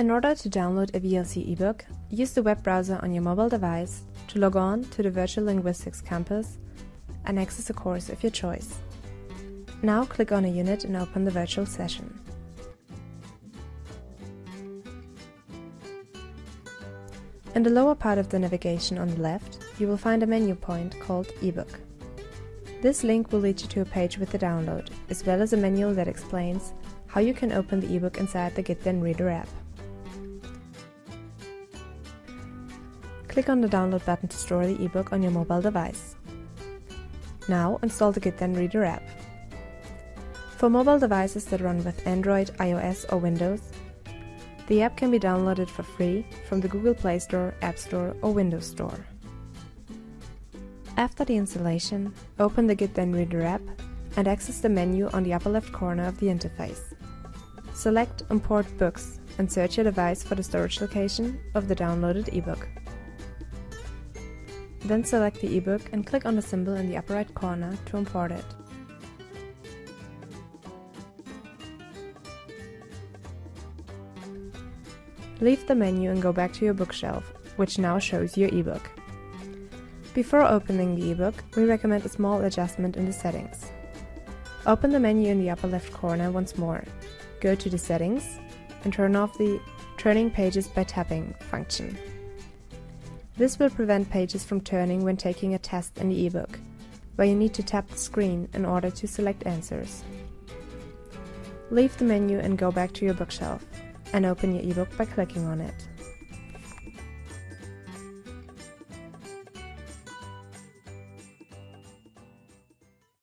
In order to download a VLC ebook, use the web browser on your mobile device to log on to the Virtual Linguistics campus and access a course of your choice. Now click on a unit and open the virtual session. In the lower part of the navigation on the left, you will find a menu point called eBook. This link will lead you to a page with the download, as well as a manual that explains how you can open the ebook inside the Then Reader app. Click on the download button to store the ebook on your mobile device. Now install the Gitden Reader app. For mobile devices that run with Android, iOS or Windows, the app can be downloaded for free from the Google Play Store, App Store or Windows Store. After the installation, open the Gitden Reader app and access the menu on the upper left corner of the interface. Select Import Books and search your device for the storage location of the downloaded ebook. Then select the ebook and click on the symbol in the upper right corner to import it. Leave the menu and go back to your bookshelf, which now shows your ebook. Before opening the ebook, we recommend a small adjustment in the settings. Open the menu in the upper left corner once more, go to the settings, and turn off the Turning Pages by Tapping function. This will prevent pages from turning when taking a test in the ebook, where you need to tap the screen in order to select answers. Leave the menu and go back to your bookshelf and open your ebook by clicking on it.